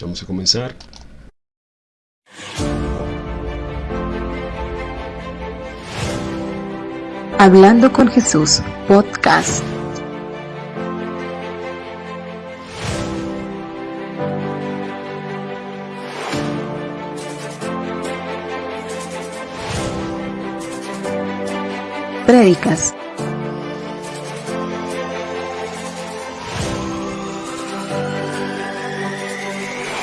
vamos a comenzar. Hablando con Jesús, podcast. Prédicas.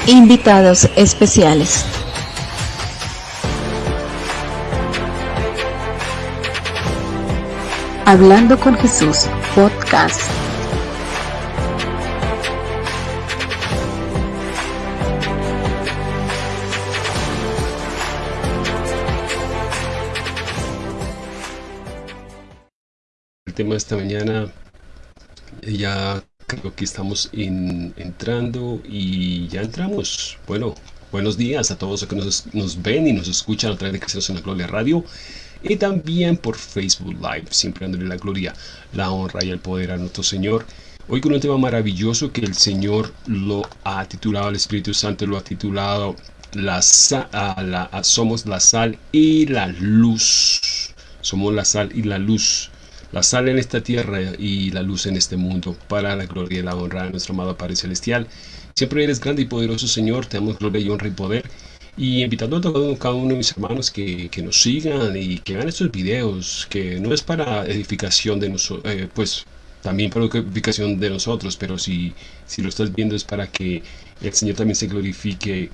Invitados especiales. Hablando con Jesús, podcast. El tema de esta mañana ya creo que estamos entrando y ya entramos. Bueno, buenos días a todos los que nos, ven y nos escuchan a través de Cristianos en la Gloria Radio y también por Facebook Live, siempre dándole la gloria, la honra y el poder a nuestro Señor. Hoy con un tema maravilloso que el Señor lo ha titulado, el Espíritu Santo lo ha titulado la, la, Somos la sal y la luz. Somos la sal y la luz. La sal en esta tierra y la luz en este mundo, para la gloria y la honra de nuestro amado Padre Celestial. Siempre eres grande y poderoso Señor, te damos gloria y honra y poder y invitando a cada uno de mis hermanos que, que, nos sigan y que vean estos videos, que no es para edificación de nosotros, eh, pues también para edificación de nosotros, pero si, si lo estás viendo es para que el Señor también se glorifique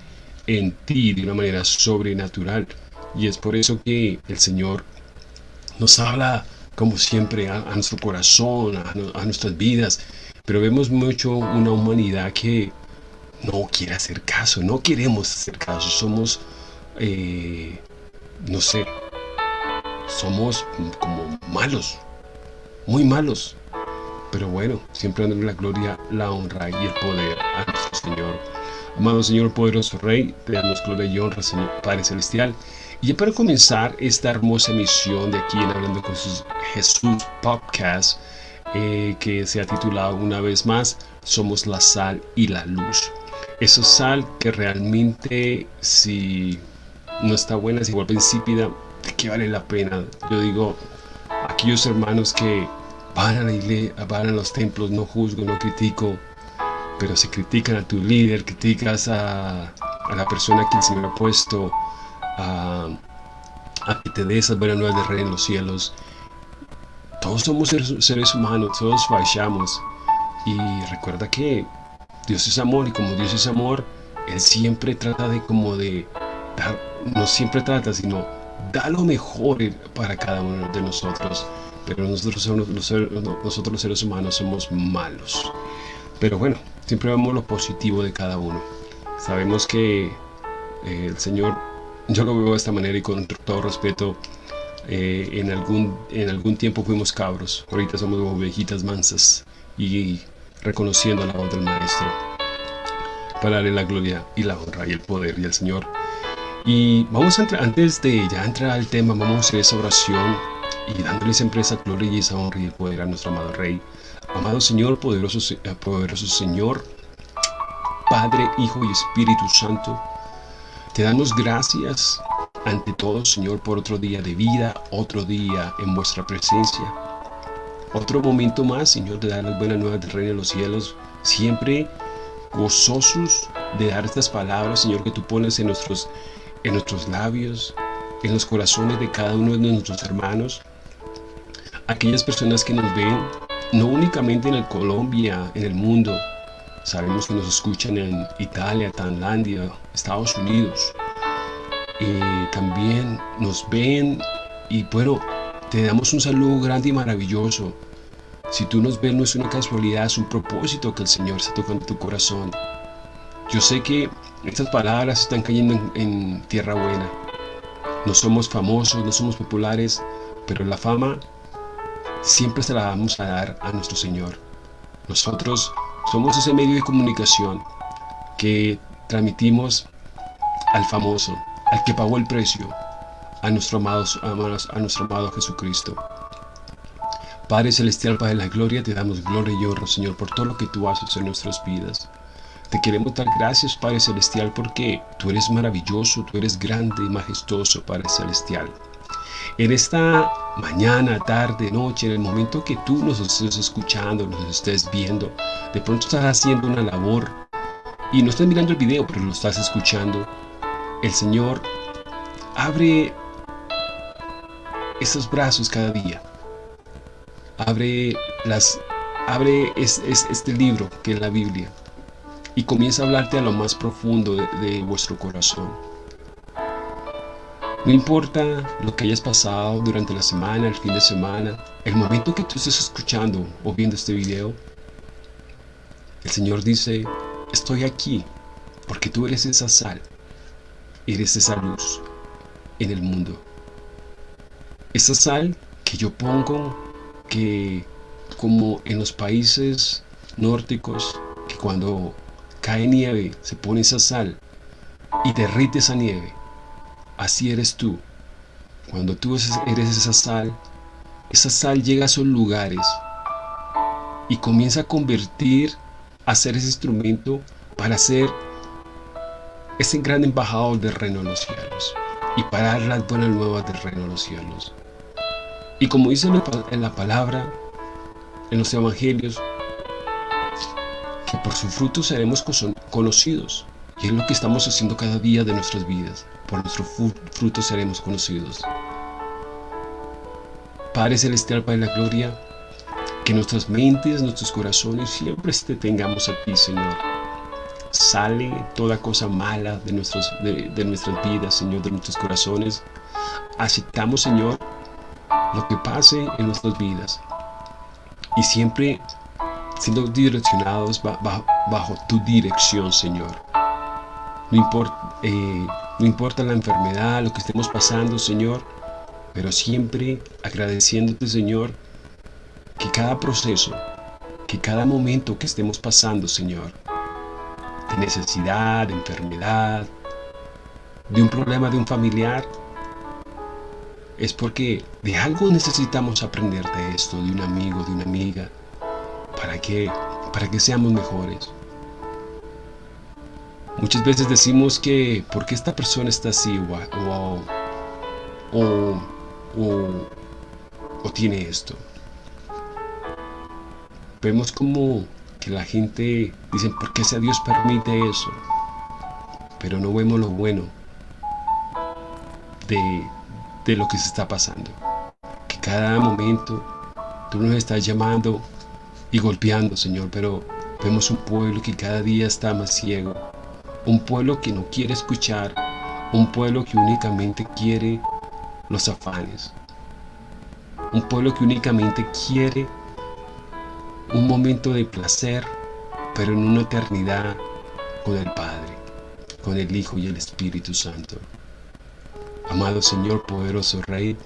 en ti de una manera sobrenatural. Y es por eso que el Señor nos habla, como siempre, a, nuestro corazón, a, nuestras vidas, pero vemos mucho una humanidad que no quiere hacer caso, no queremos hacer caso, somos, eh, no sé, somos como malos, muy malos. Pero bueno, siempre dando la gloria, la honra y el poder a nuestro Señor. Amado Señor, poderoso Rey, te damos gloria y honra, Señor Padre Celestial. Y para comenzar esta hermosa misión de aquí en Hablando con Jesús Podcast, eh, que se ha titulado una vez más, Somos la sal y la luz. Esa sal que realmente si no está buena, si vuelve insípida, ¿de qué vale la pena? Yo digo, aquellos hermanos que van a la iglesia, van a los templos, no juzgo, no critico, pero se critican a tu líder, criticas a, la persona que el Señor ha puesto a, que te dé esas buenas nuevas de rey en los cielos. Todos somos seres humanos, todos fallamos. Y recuerda que Dios es amor y como Dios es amor, Él siempre trata de como de dar, no siempre trata, sino da lo mejor para cada uno de nosotros. Pero nosotros, nosotros los seres humanos somos malos. Pero bueno, siempre vemos lo positivo de cada uno. Sabemos que eh, el Señor, yo lo veo de esta manera y con todo respeto, eh, en, algún, en algún tiempo fuimos cabros, ahorita somos ovejitas mansas y reconociendo la voz del Maestro, para darle la gloria y la honra y el poder y al Señor. Y vamos a entrar, antes de ya entrar al tema, vamos a hacer esa oración y dándole siempre esa gloria y esa honra y el poder a nuestro amado Rey. Amado Señor, poderoso, eh, poderoso Señor, Padre, Hijo y Espíritu Santo, te damos gracias ante todo, Señor, por otro día de vida, otro día en vuestra presencia. Otro momento más, Señor, de dar las buenas nuevas del reino de los cielos, siempre gozosos de dar estas palabras, Señor, que tú pones en nuestros, en nuestros labios, en los corazones de cada uno de nuestros hermanos. Aquellas personas que nos ven, no únicamente en el Colombia, en el mundo, sabemos que nos escuchan en Italia, Tailandia, Estados Unidos. y también nos ven y bueno, te damos un saludo grande y maravilloso. Si tú nos ves no es una casualidad, es un propósito que el Señor está tocando tu corazón. Yo sé que estas palabras están cayendo en, tierra buena. No somos famosos, no somos populares, pero la fama siempre se la vamos a dar a nuestro Señor. Nosotros somos ese medio de comunicación que transmitimos al famoso, al que pagó el precio, a nuestro amado, a nuestro amado Jesucristo. Padre Celestial, Padre de la Gloria, te damos gloria y honra, Señor, por todo lo que tú haces en nuestras vidas. Te queremos dar gracias, Padre Celestial, porque tú eres maravilloso, tú eres grande y majestuoso, Padre Celestial. En esta mañana, tarde, noche, en el momento que tú nos estés escuchando, nos estés viendo, de pronto estás haciendo una labor y no estás mirando el video, pero lo estás escuchando. El Señor abre esos brazos cada día. Abre, las, abre este libro que es la Biblia y comienza a hablarte a lo más profundo de, vuestro corazón. No importa lo que hayas pasado durante la semana, el fin de semana, el momento que tú estés escuchando o viendo este video, el Señor dice, estoy aquí porque tú eres esa sal, eres esa luz en el mundo. Esa sal que yo pongo que como en los países nórdicos, que cuando cae nieve, se pone esa sal y derrite esa nieve. Así eres tú. Cuando tú eres esa sal, esa sal llega a esos lugares y comienza a convertir, a ser ese instrumento para ser ese gran embajador del reino de los cielos y para dar las buenas nuevas del reino de los cielos. Y como dice en la palabra, en los evangelios, que por su fruto seremos conocidos. Y es lo que estamos haciendo cada día de nuestras vidas. Por nuestro fruto seremos conocidos. Padre Celestial, Padre de la Gloria, que nuestras mentes, nuestros corazones siempre te tengamos a ti, Señor. Sale toda cosa mala de, nuestros, de nuestras vidas, Señor, de nuestros corazones. Aceptamos, Señor, lo que pase en nuestras vidas. Y siempre siendo direccionados bajo, tu dirección, Señor. No importa, eh, no importa la enfermedad, lo que estemos pasando, Señor, pero siempre agradeciéndote, Señor, que cada proceso, que cada momento que estemos pasando, Señor, de necesidad, de enfermedad, de un problema de un familiar, es porque de algo necesitamos aprender de esto, de un amigo, de una amiga, ¿Para? Para que seamos mejores. Muchas veces decimos que ¿por qué esta persona está así o, o, o, tiene esto? Vemos como que la gente dice ¿por qué ese Dios permite eso? Pero no vemos lo bueno de, de lo que se está pasando. Que cada momento tú nos estás llamando y golpeando, Señor, pero vemos un pueblo que cada día está más ciego, un pueblo que no quiere escuchar, un pueblo que únicamente quiere los afanes, un pueblo que únicamente quiere un momento de placer, pero en una eternidad con el Padre, con el Hijo y el Espíritu Santo. Amado Señor, poderoso Rey,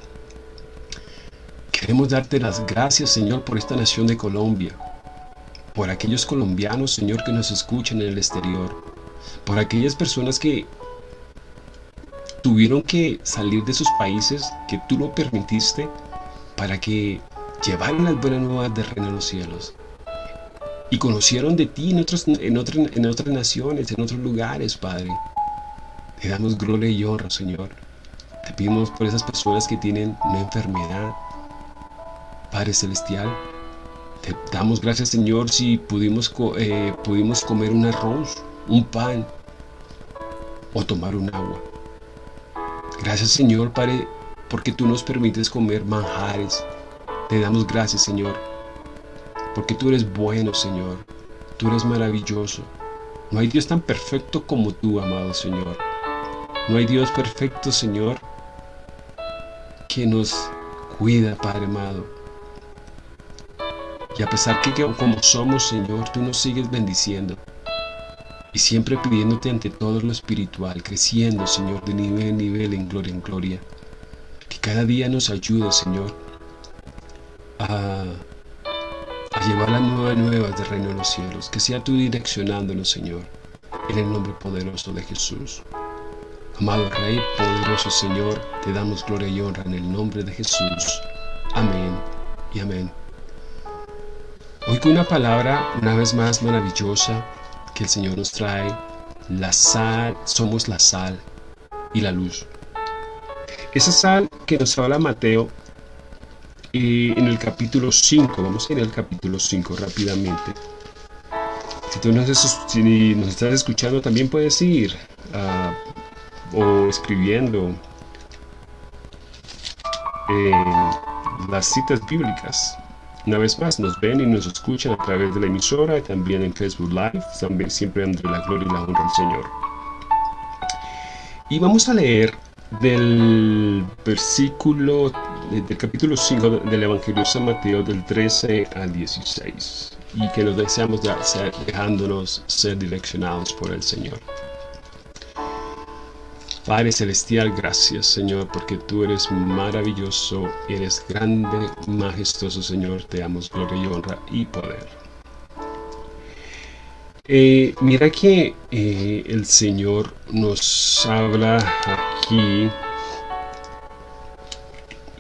Queremos darte las gracias, Señor, por esta nación de Colombia, por aquellos colombianos, Señor, que nos escuchan en el exterior, por aquellas personas que tuvieron que salir de sus países, que tú lo permitiste, para que llevaran las buenas nuevas del reino de los cielos. Y conocieron de ti en, en, en otras naciones, en otros lugares, Padre. Te damos gloria y honra, Señor. Te pedimos por esas personas que tienen una enfermedad, Padre Celestial, te damos gracias Señor si pudimos, eh, pudimos comer un arroz, un pan o tomar un agua. Gracias Señor Padre porque tú nos permites comer manjares. Te damos gracias Señor porque tú eres bueno Señor. Tú eres maravilloso. No hay Dios tan perfecto como tú, amado Señor. No hay Dios perfecto, Señor, que nos cuida, Padre amado y a pesar que como somos, Señor, tú nos sigues bendiciendo. Y siempre pidiéndote ante todo lo espiritual, creciendo, Señor, de nivel en nivel, en gloria en gloria. Que cada día nos ayude, Señor, a, llevar las nuevas nuevas del reino de los cielos. Que sea tú direccionándonos, Señor, en el nombre poderoso de Jesús. Amado Rey, poderoso Señor, te damos gloria y honra en el nombre de Jesús. Amén y amén. Hoy con una palabra una vez más maravillosa que el Señor nos trae la sal, somos la sal y la luz. Esa sal que nos habla Mateo eh, en el capítulo 5, vamos a ir al capítulo 5 rápidamente. Si tú nos, estás escuchando, también puedes ir ah, o escribiendo las citas bíblicas. Una vez más, nos ven y nos escuchan a través de la emisora y también en Facebook Live, también siempre entre la gloria y la honra del Señor. Y vamos a leer del versículo del capítulo 5 del Evangelio de San Mateo del 13 al 16 y que nos deseamos dejándonos ser direccionados por el Señor. Padre Celestial, gracias Señor, porque tú eres maravilloso, eres grande, majestuoso Señor, te damos gloria y honra y poder. Eh, mira que eh, el Señor nos habla aquí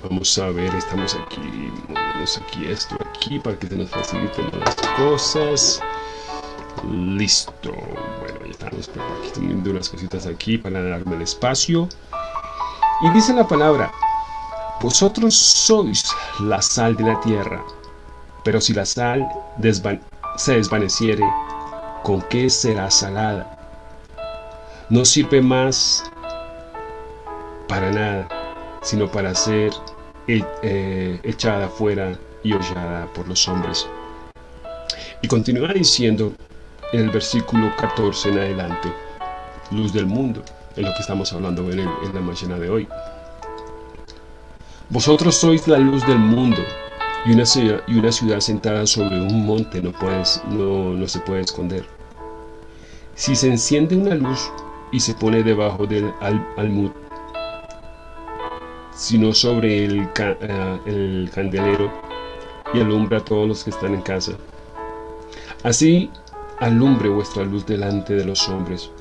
Vamos a ver, estamos aquí, aquí esto aquí para que se nos faciliten las cosas. Listo. Bueno, ya estamos, viendo unas cositas aquí para darme el espacio. Y dice la palabra, vosotros sois la sal de la tierra, pero si la sal se desvaneciere, ¿con qué será salada? No sirve más para nada, sino para ser eh, echada fuera y hollada por los hombres. Y continúa diciendo en el versículo 14 en adelante, luz del mundo, en lo que estamos hablando en, la mañana de hoy. Vosotros sois la luz del mundo, y una ciudad, y una ciudad sentada sobre un monte no, puedes, no, no se puede esconder. Si se enciende una luz y se pone debajo del almud, sino sobre el, eh, el candelero y alumbra a todos los que están en casa. Así alumbre vuestra luz delante de los hombres,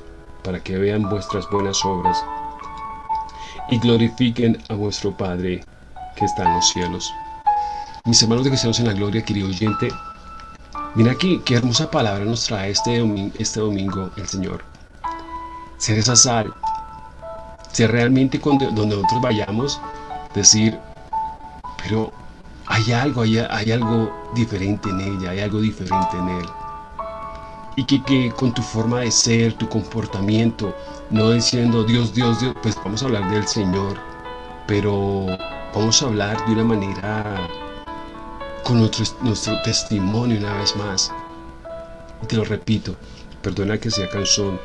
para que vean vuestras buenas obras y glorifiquen a vuestro Padre que está en los cielos. Mis hermanos de cristianos en la gloria, querido oyente, mira aquí qué hermosa palabra nos trae este domingo, este domingo el Señor. Ser esa sal, ser realmente donde nosotros vayamos, decir, pero hay algo, hay, hay algo diferente en ella, hay algo diferente en él. Y que, con tu forma de ser, tu comportamiento, no diciendo Dios, Dios, Dios, pues vamos a hablar del Señor, pero vamos a hablar de una manera con nuestro, nuestro testimonio una vez más. Y te lo repito, perdona que sea canción,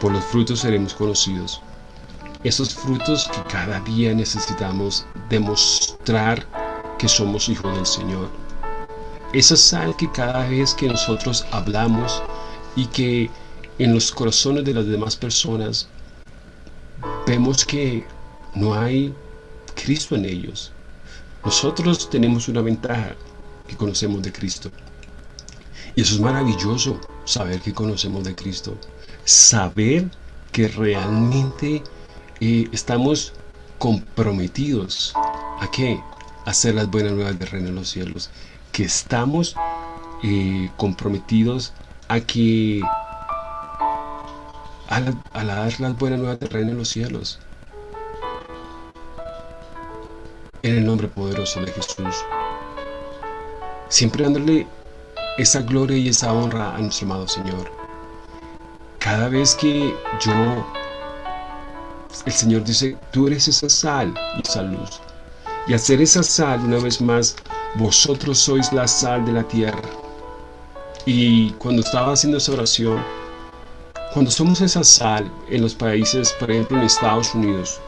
por los frutos seremos conocidos esos frutos que cada día necesitamos demostrar que somos hijos del Señor. Esa sal que cada vez que nosotros hablamos y que en los corazones de las demás personas vemos que no hay Cristo en ellos. Nosotros tenemos una ventaja que conocemos de Cristo. Y eso es maravilloso, saber que conocemos de Cristo. Saber que realmente estamos comprometidos a qué? A hacer las buenas nuevas del reino de los cielos. Que estamos eh, comprometidos a que a, dar las buenas nuevas del reino de los cielos. En el nombre poderoso de Jesús. Siempre dándole esa gloria y esa honra a nuestro amado Señor. Cada vez que yo el Señor dice, tú eres esa sal y esa luz. Y hacer esa sal, una vez más, vosotros sois la sal de la tierra. Y cuando estaba haciendo esa oración, cuando somos esa sal en los países, por ejemplo en Estados Unidos,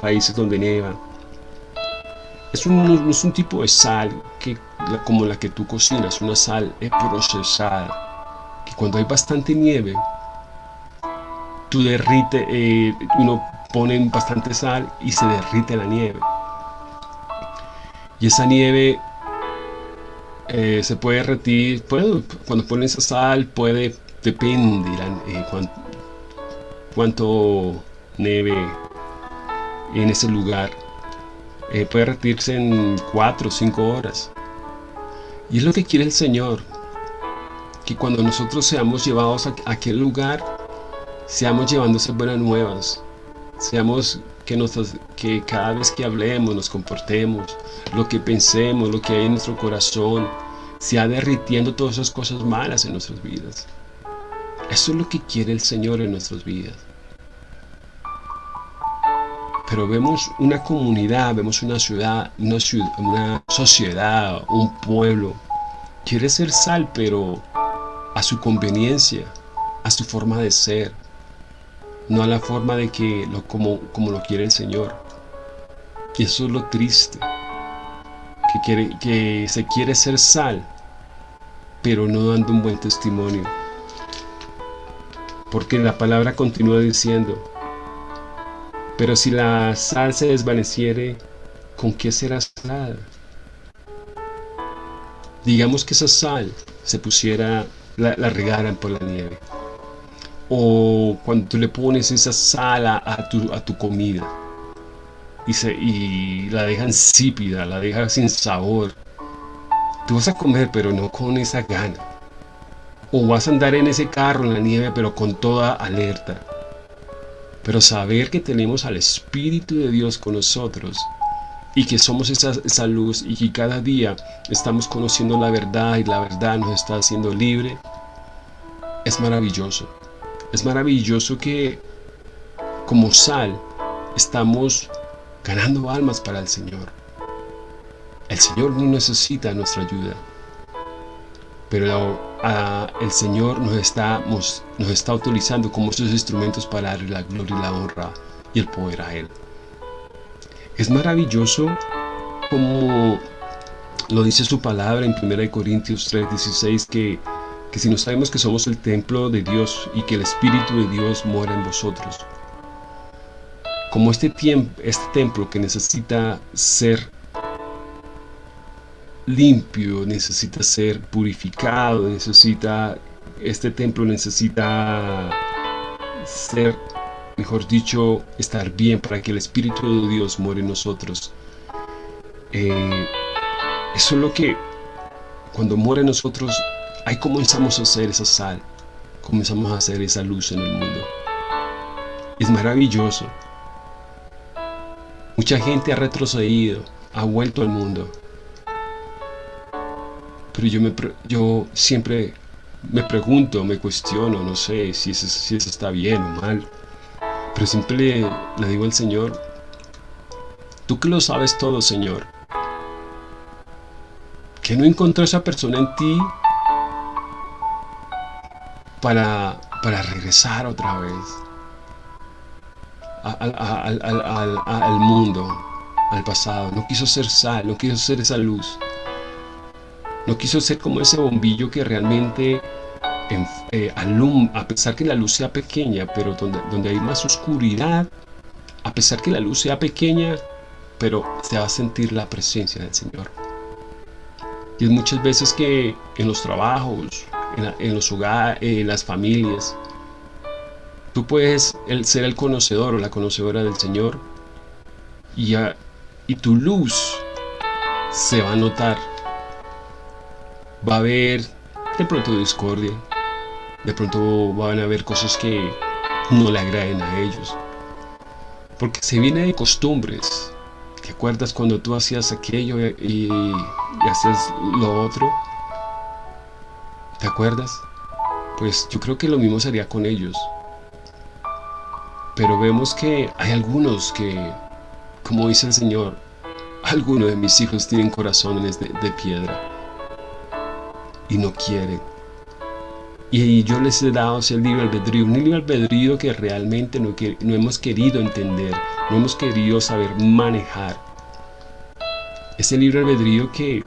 países donde nieva, es un, es un tipo de sal que, como la que tú cocinas, una sal procesada, que cuando hay bastante nieve, tú derrite, eh, uno ponen bastante sal y se derrite la nieve. Y esa nieve eh, se puede derretir, cuando ponen esa sal puede, depende eh, cuánto, nieve en ese lugar. Eh, puede derretirse en 4 o 5 horas. Y es lo que quiere el Señor. que cuando nosotros seamos llevados a aquel lugar, seamos llevándose buenas nuevas, seamos que, cada vez que hablemos, nos comportemos, lo que pensemos, lo que hay en nuestro corazón, sea derritiendo todas esas cosas malas en nuestras vidas. Eso es lo que quiere el Señor en nuestras vidas. Pero vemos una comunidad, vemos una, ciudad, una sociedad, un pueblo. Quiere ser sal, pero a su conveniencia, a su forma de ser, no a la forma de que lo, como, como lo quiere el Señor. Y eso es lo triste, que, quiere, que se quiere ser sal, pero no dando un buen testimonio. Porque la palabra continúa diciendo, pero si la sal se desvaneciere, ¿con qué será salada? Digamos que esa sal se pusiera, la, regaran por la nieve. O cuando tú le pones esa sal a tu, a tu comida y, se, y la dejan insípida, la dejan sin sabor. Tú vas a comer, pero no con esa gana. O vas a andar en ese carro en la nieve, pero con toda alerta. Pero saber que tenemos al Espíritu de Dios con nosotros y que somos esa, esa, luz y que cada día estamos conociendo la verdad y la verdad nos está haciendo libre, es maravilloso. Es maravilloso que como sal estamos ganando almas para el Señor. El Señor no necesita nuestra ayuda, pero el Señor nos está, nos, está utilizando como sus instrumentos para darle la gloria y la honra y el poder a Él. Es maravilloso como lo dice su palabra en 1 Corintios 3:16 que, que si no sabemos que somos el templo de Dios y que el Espíritu de Dios mora en vosotros. Como este, este templo que necesita ser limpio, necesita ser purificado, necesita, este templo necesita ser, mejor dicho, estar bien para que el Espíritu de Dios muere en nosotros. Eh, eso es lo que, cuando muere en nosotros, ahí comenzamos a hacer esa sal, comenzamos a hacer esa luz en el mundo. Es maravilloso. Mucha gente ha retrocedido, ha vuelto al mundo, pero yo, me, yo siempre me pregunto, me cuestiono, no sé si eso, está bien o mal. Pero siempre le digo al Señor, tú que lo sabes todo, Señor, que no encontró esa persona en ti para, para regresar otra vez al, al, al mundo, al pasado. No quiso ser sal, no quiso ser esa luz. No quiso ser como ese bombillo que realmente eh, a pesar que la luz sea pequeña, pero donde, donde hay más oscuridad, a pesar que la luz sea pequeña, pero se va a sentir la presencia del Señor. Y es muchas veces que en los trabajos, en, los hogares, en las familias, tú puedes ser el conocedor o la conocedora del Señor y, y tu luz se va a notar va a haber de pronto discordia, de pronto van a haber cosas que no le agraden a ellos. Porque se viene de costumbres. ¿Te acuerdas cuando tú hacías aquello y, y hacías lo otro? ¿Te acuerdas? Pues yo creo que lo mismo sería con ellos. Pero vemos que hay algunos que, como dice el Señor, algunos de mis hijos tienen corazones de, piedra y no quieren. Y yo les he dado ese libre albedrío, un libre albedrío que realmente no, no hemos querido entender, no hemos querido saber manejar. Ese libre albedrío que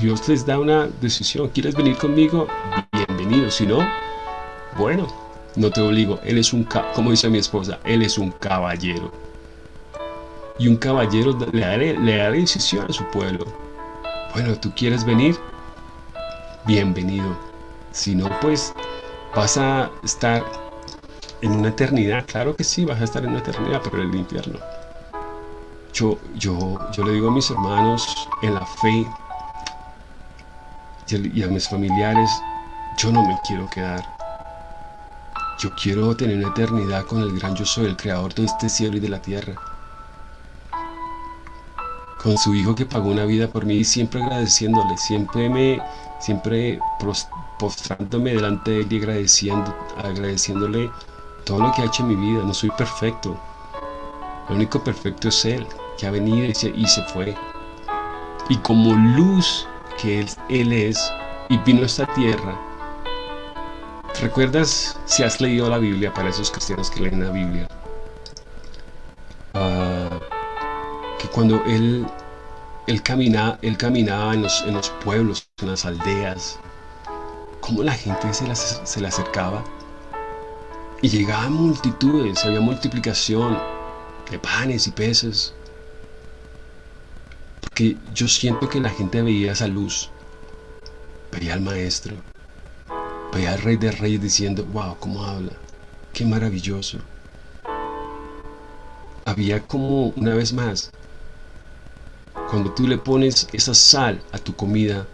Dios les da una decisión. ¿Quieres venir conmigo? Bienvenido. Si no, bueno, no te obligo. Él es un, como dice mi esposa, Él es un caballero. Y un caballero le da, le decisión a su pueblo. Bueno, ¿tú quieres venir? bienvenido. Si no, pues vas a estar en una eternidad. Claro que sí, vas a estar en una eternidad, pero en el infierno. Yo, yo, yo le digo a mis hermanos en la fe y a mis familiares, yo no me quiero quedar. Yo quiero tener una eternidad con el gran yo soy, el creador de este cielo y de la tierra. Con su hijo que pagó una vida por mí y siempre agradeciéndole, siempre me, siempre postrándome delante de él y agradeciendo, agradeciéndole todo lo que ha hecho en mi vida. No soy perfecto. Lo único perfecto es Él, que ha venido y se, y se fue. Y como luz que él, él es y vino a esta tierra, ¿Recuerdas si has leído la Biblia para esos cristianos que leen la Biblia? Ah, que cuando él, él, camina, él caminaba en los, en los pueblos, en las aldeas, cómo la gente se, se le acercaba y llegaban multitudes, había multiplicación de panes y peces. Porque yo siento que la gente veía esa luz, veía al maestro Veía al rey de reyes diciendo, wow, cómo habla, qué maravilloso. Había como, una vez más, cuando tú le pones esa sal a tu comida,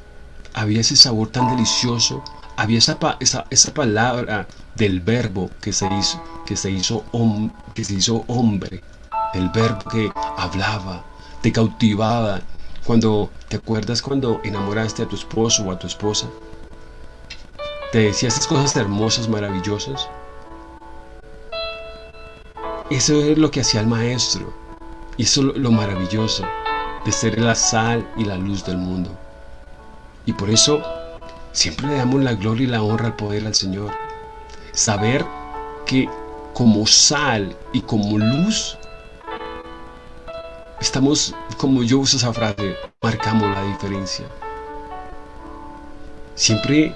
había ese sabor tan delicioso, había esa, esa, palabra del verbo que se hizo, que se hizo, que se hizo hombre, el verbo que hablaba, te cautivaba. Cuando te acuerdas cuando enamoraste a tu esposo o a tu esposa, te decía esas cosas hermosas, maravillosas. Eso es lo que hacía el maestro. Y eso es lo maravilloso de ser la sal y la luz del mundo. Y por eso siempre le damos la gloria y la honra al poder al Señor. Saber que como sal y como luz, estamos, como yo uso esa frase, marcamos la diferencia. Siempre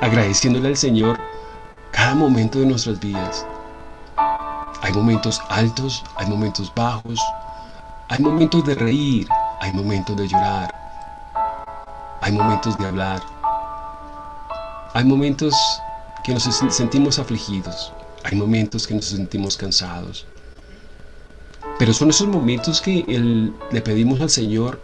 agradeciéndole al Señor cada momento de nuestras vidas. Hay momentos altos, hay momentos bajos, hay momentos de reír, hay momentos de llorar, hay momentos de hablar, hay momentos que nos sentimos afligidos, hay momentos que nos sentimos cansados. Pero son esos momentos que le pedimos al Señor,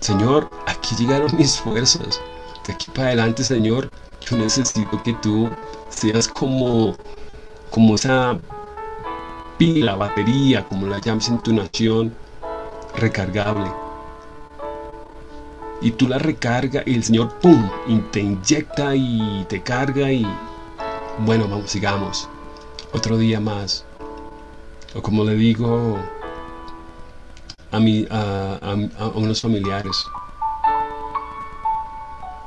Señor, aquí llegaron mis fuerzas, de aquí para adelante, Señor, yo necesito que tú seas como, como esa pila, batería, como la llamas en tu nación, recargable. Y tú la recargas y el Señor, ¡pum!, te inyecta y te carga y... Bueno, vamos, sigamos. Otro día más. O como le digo a, mi, a, unos familiares.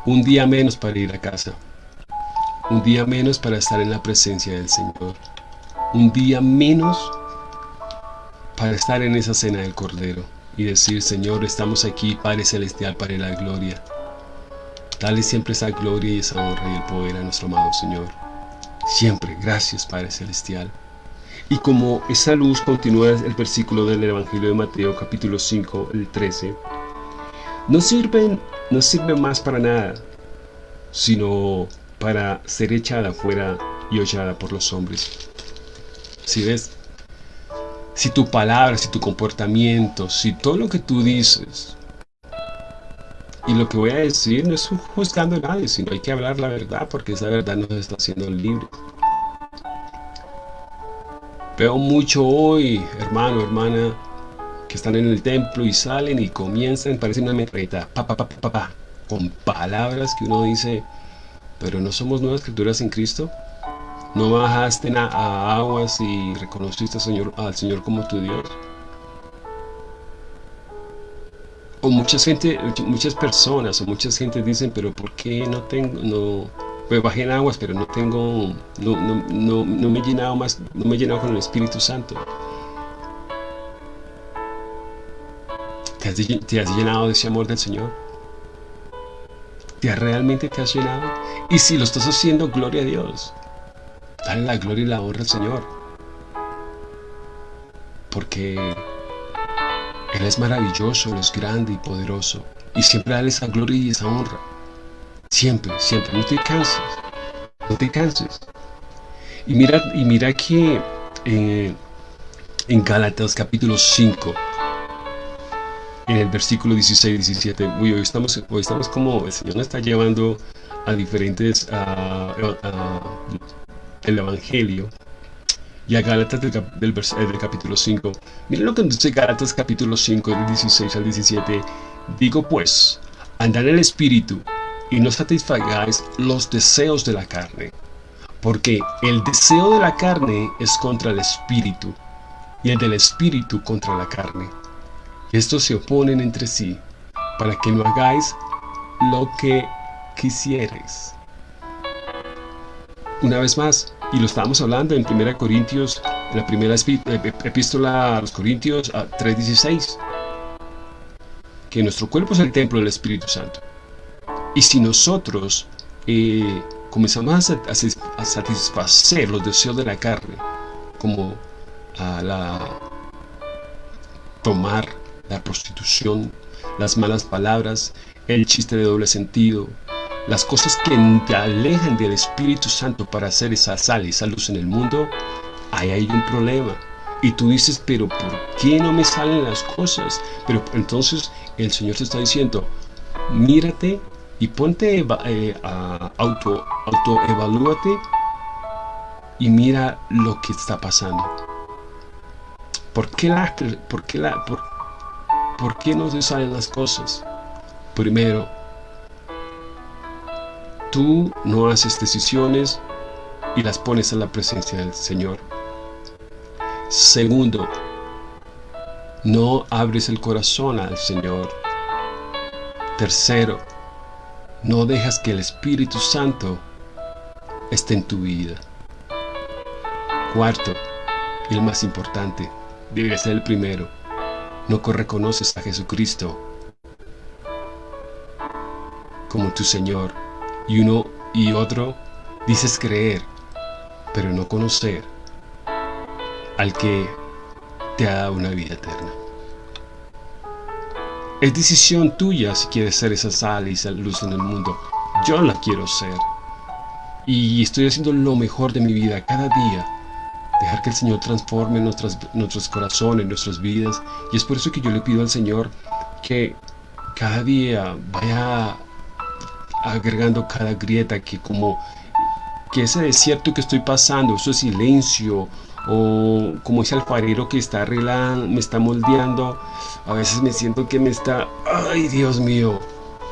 Un día menos para ir a casa. Un día menos para estar en la presencia del Señor. Un día menos para estar en esa cena del Cordero y decir, Señor, estamos aquí, Padre Celestial, para la gloria. Dale siempre esa gloria y esa honra y el poder a nuestro amado Señor. Siempre, gracias Padre Celestial. Y como esa luz continúa el versículo del Evangelio de Mateo capítulo 5, el 13, no sirven, no sirve más para nada, sino para ser echada fuera y hollada por los hombres. Si ves, si tu palabra, si tu comportamiento, si todo lo que tú dices, y lo que voy a decir no es juzgando a nadie, sino hay que hablar la verdad, porque esa verdad nos está haciendo libre. Veo mucho hoy, hermano, hermana, que están en el templo y salen y comienzan, parece una metralleta, pa, pa, pa, pa, pa, con palabras que uno dice, pero no somos nuevas criaturas en Cristo. No bajaste a, aguas y reconociste al Señor, al Señor como tu Dios. O muchas gente, muchas personas o muchas gente dicen, pero ¿por qué no tengo, no, pues bajé en aguas, pero no tengo, no, no, no, no me he llenado más, no me he llenado con el Espíritu Santo? ¿Te has, has llenado de ese amor del Señor? ¿Te realmente te has llenado? Y si lo estás haciendo, gloria a Dios. Dale la gloria y la honra al Señor. Porque Él es maravilloso, Él es grande y poderoso. Y siempre dale esa gloria y esa honra. Siempre, siempre. No te canses. No te canses. Y mira, y mira que eh, en Gálatas capítulo 5 en el versículo 16 17. Uy, hoy estamos, hoy estamos como el Señor nos está llevando a diferentes a, a- el Evangelio y a Gálatas del, del eh, del capítulo 5. Miren lo que dice Gálatas capítulo 5, del 16 al 17. Digo pues, andad en el Espíritu y no satisfagáis los deseos de la carne, porque el deseo de la carne es contra el Espíritu y el del Espíritu contra la carne. Estos se oponen entre sí, para que no hagáis lo que quisierais. Una vez más, y lo estábamos hablando en 1 Corintios, en la primera ep- epístola a los Corintios a 3:16, que nuestro cuerpo es el templo del Espíritu Santo. Y si nosotros eh, comenzamos a, a satisfacer los deseos de la carne, como a la tomar, la prostitución, las malas palabras, el chiste de doble sentido, las cosas que te alejan del Espíritu Santo para hacer esa sal esa luz en el mundo, ahí hay un problema. Y tú dices, pero ¿por qué no me salen las cosas? Pero entonces el Señor te está diciendo, mírate y ponte eh, a auto, autoevalúate y mira lo que está pasando. ¿Por qué, por, qué la, por, por qué no te salen las cosas? Primero, tú no haces decisiones y las pones a la presencia del Señor. Segundo, no abres el corazón al Señor. Tercero, no dejas que el Espíritu Santo esté en tu vida. Cuarto, y el más importante, debería ser el primero, no reconoces a Jesucristo como tu Señor. Y uno y otro dices creer, pero no conocer al que te ha dado una vida eterna. Es decisión tuya si quieres ser esa sal y esa luz en el mundo. Yo la quiero ser. Y estoy haciendo lo mejor de mi vida cada día. Dejar que el Señor transforme nuestros corazones, nuestras vidas. Y es por eso que yo le pido al Señor que cada día vaya agregando cada grieta que como que ese desierto que estoy pasando, ese silencio o como ese alfarero que está arreglando, me está moldeando, a veces me siento que me está, ay Dios mío,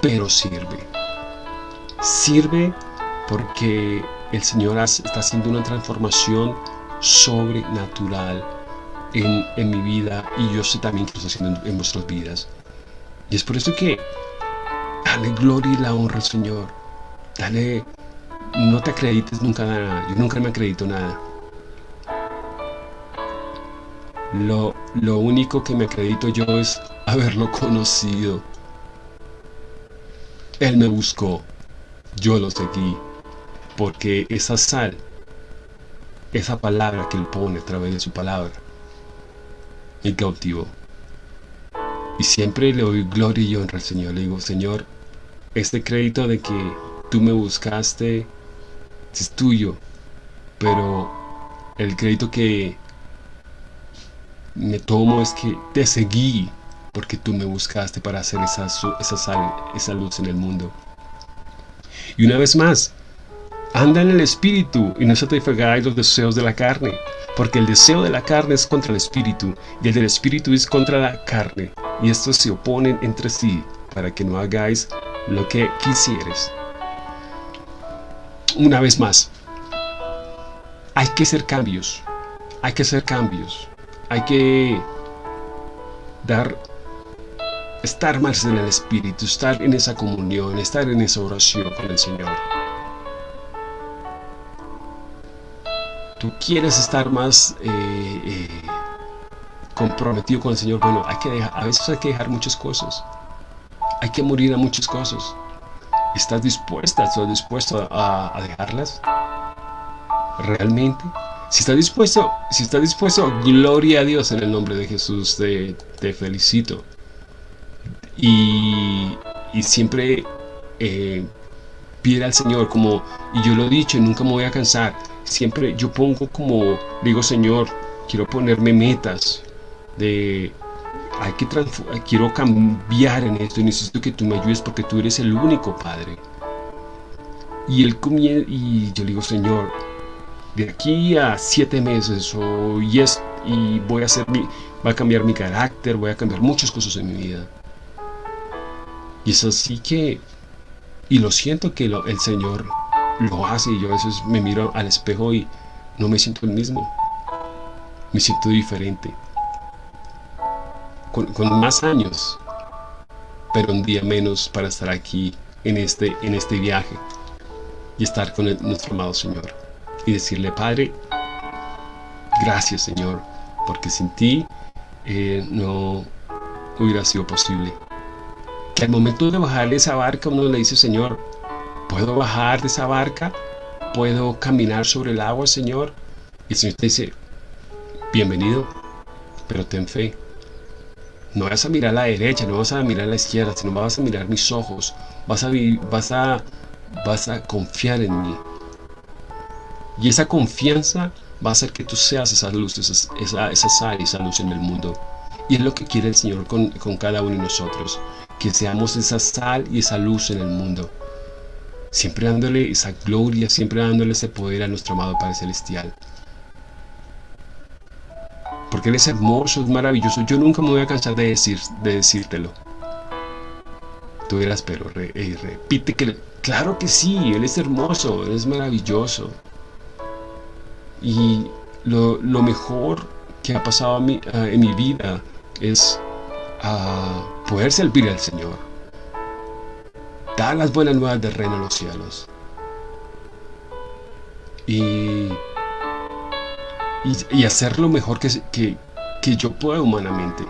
pero sirve. Sirve porque el Señor está haciendo una transformación sobrenatural en, mi vida y yo sé también que está haciendo en, en vuestras vidas. Y es por eso que dale gloria y la honra al Señor. Dale, no te acredites nunca nada. Yo nunca me acredito nada. Lo, lo único que me acredito yo es haberlo conocido. Él me buscó, yo lo seguí, porque esa sal, esa palabra que él pone a través de su palabra, me cautivó. Y siempre le doy gloria y honra al Señor. Le digo, Señor, este crédito de que tú me buscaste es tuyo, pero el crédito que me tomo es que te seguí porque tú me buscaste para hacer esa, esa, sal, esa luz en el mundo. Y una vez más, anda en el espíritu y no satisfagáis los deseos de la carne, porque el deseo de la carne es contra el espíritu y el del espíritu es contra la carne, y estos se oponen entre sí para que no hagáis lo que quisieres. Una vez más, hay que hacer cambios, hay que hacer cambios, hay que dar, estar más en el Espíritu, estar en esa comunión, estar en esa oración con el Señor. Tú quieres estar más eh, eh, comprometido con el Señor, bueno, hay que dejar, a veces hay que dejar muchas cosas, hay que morir a muchas cosas. ¿Estás dispuesta, estás dispuesto a, a dejarlas? ¿Realmente? Si estás dispuesto, si estás dispuesto, gloria a Dios en el nombre de Jesús, te, te felicito. Y, y siempre eh, pide al Señor, como, y yo lo he dicho nunca me voy a cansar, siempre yo pongo como, digo Señor, quiero ponerme metas de, hay que quiero cambiar en esto y necesito que tú me ayudes porque tú eres el único Padre. Y él comie y yo le digo, Señor, de aquí a siete meses y, y voy a hacer mi, va a cambiar mi carácter, voy a cambiar muchas cosas en mi vida. Y es así que, y lo siento que lo, el Señor lo hace y yo a veces me miro al espejo y no me siento el mismo. Me siento diferente. Con, más años, pero un día menos para estar aquí en este, en este viaje y estar con nuestro amado Señor y decirle, Padre, gracias Señor, porque sin ti eh, no hubiera sido posible. Que al momento de bajar de esa barca uno le dice, Señor, ¿puedo bajar de esa barca? ¿Puedo caminar sobre el agua, Señor? Y el Señor te dice, bienvenido, pero ten fe. No vas a mirar a la derecha, no vas a mirar a la izquierda, sino vas a mirar mis ojos. Vas a, vas a, vas a confiar en mí. Y esa confianza va a hacer que tú seas esa luz, esa, esa, sal, esa luz en el mundo. Y es lo que quiere el Señor con, con cada uno de nosotros. Que seamos esa sal y esa luz en el mundo. Siempre dándole esa gloria, siempre dándole ese poder a nuestro amado Padre Celestial. Porque Él es hermoso, es maravilloso. Yo nunca me voy a cansar de, decir, de decírtelo. Tú dirás, pero re, repite que... Claro que sí, Él es hermoso, Él es maravilloso. Y lo, lo mejor que ha pasado a en mi vida es poder servir al Señor. Dar las buenas nuevas del reino de los cielos. Y y, y hacer lo mejor que, que, que yo pueda humanamente.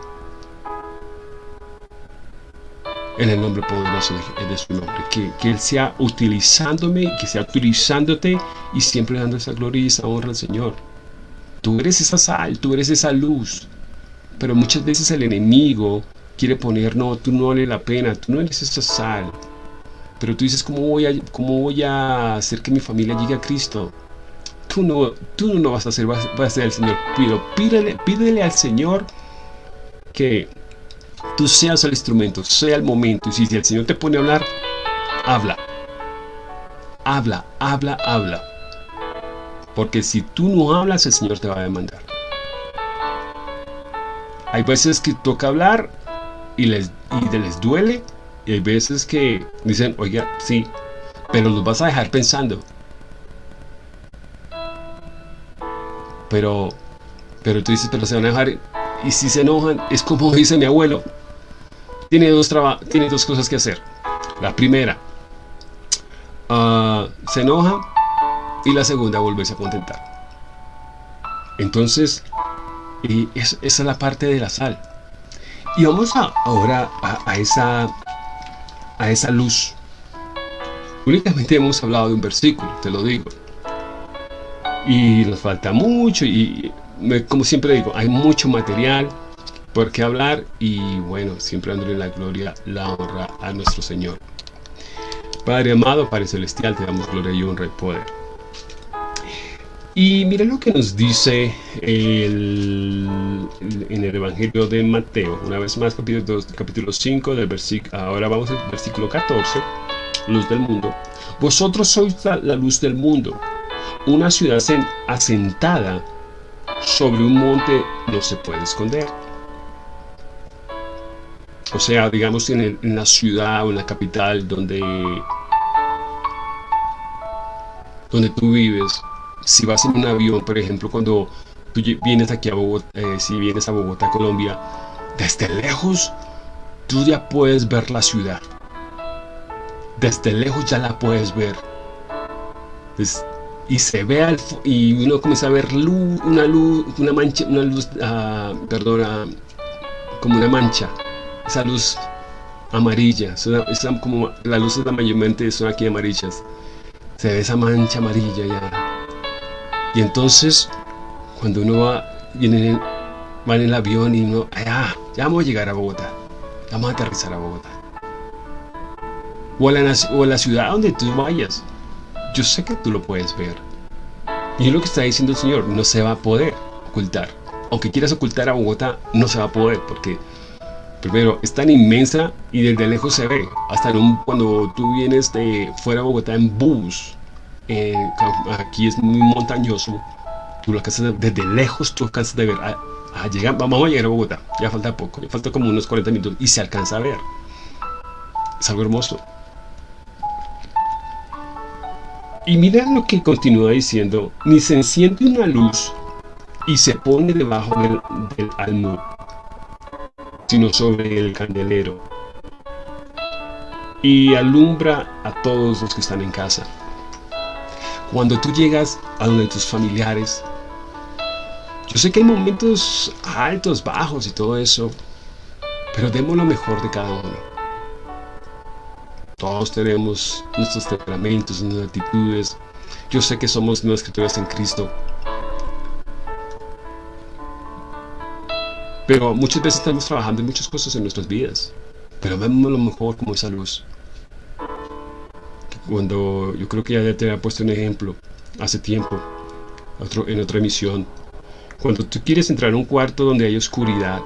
En el nombre poderoso de, de su nombre. Que, que, Él sea utilizándome, que sea utilizándote y siempre dando esa gloria y esa honra al Señor. Tú eres esa sal, tú eres esa luz. Pero muchas veces el enemigo quiere poner, no, tú no vale la pena, tú no eres esa sal. Pero tú dices, ¿cómo voy a, cómo voy a hacer que mi familia llegue a Cristo? tú no, tú no vas a hacer, vas, vas a ser el Señor. Pero pídele, pídele al Señor que tú seas el instrumento, sea el momento. Y si el Señor te pone a hablar, habla. Habla, habla, habla. Porque si tú no hablas, el Señor te va a demandar. Hay veces que toca hablar y les, les duele. Y hay veces que dicen, oiga, sí, pero los vas a dejar pensando. pero pero tú dices, pero se van a dejar y si se enojan, es como dice mi abuelo, tiene dos, tiene dos cosas que hacer. La primera, uh, se enoja y la segunda, volverse a contentar. Entonces, y es, esa es la parte de la sal. Y vamos a, ahora a, a, esa, a esa luz. Únicamente hemos hablado de un versículo, te lo digo y nos falta mucho y como siempre digo, hay mucho material por qué hablar y bueno, siempre dándole la gloria, la honra a nuestro Señor. Padre amado, Padre celestial, te damos gloria y honra y poder. Y mira lo que nos dice el, en el Evangelio de Mateo, una vez más capítulo, 2, capítulo 5 del versículo, ahora vamos al versículo 14, luz del mundo. Vosotros sois la, la luz del mundo. Una ciudad asentada sobre un monte no se puede esconder. O sea, digamos en, en la ciudad o en la capital donde, donde tú vives, si vas en un avión, por ejemplo, cuando tú vienes aquí a Bogotá, eh, si vienes a Bogotá, Colombia, desde lejos tú ya puedes ver la ciudad. Desde lejos ya la puedes ver. Y se ve al, y uno comienza a ver luz, una luz, una mancha, una luz, uh, como una mancha, esa luz amarilla, esa, esa, como las luces mayormente son aquí amarillas, se ve esa mancha amarilla ya, y entonces cuando uno va, viene en, el avión y uno, ah, ya vamos a llegar a Bogotá, vamos a aterrizar a Bogotá, o a la, o a la ciudad donde tú vayas, yo sé que tú lo puedes ver. Y es lo que está diciendo el Señor, no se va a poder ocultar. Aunque quieras ocultar a Bogotá, no se va a poder porque Primero, es tan inmensa y desde lejos se ve. Hasta cuando tú vienes de fuera de Bogotá en bus, eh, aquí es muy montañoso, tú lo alcanzas desde lejos, tú alcanzas de ver. A, llegar, vamos a llegar a Bogotá, ya falta poco, ya falta como unos 40 minutos y se alcanza a ver. Es algo hermoso. Y mira lo que continúa diciendo, ni se enciende una luz y se pone debajo del, del almud, sino sobre el candelero, y alumbra a todos los que están en casa. Cuando tú llegas a donde tus familiares, yo sé que hay momentos altos, bajos y todo eso, pero demos lo mejor de cada uno. Todos tenemos nuestros temperamentos, nuestras actitudes. Yo sé que somos nuevas criaturas en Cristo. Pero muchas veces estamos trabajando en muchas cosas en nuestras vidas. Pero vemos lo mejor como esa luz. Cuando yo creo que ya te había puesto un ejemplo hace tiempo, en otra emisión. Cuando tú quieres entrar a un cuarto donde hay oscuridad,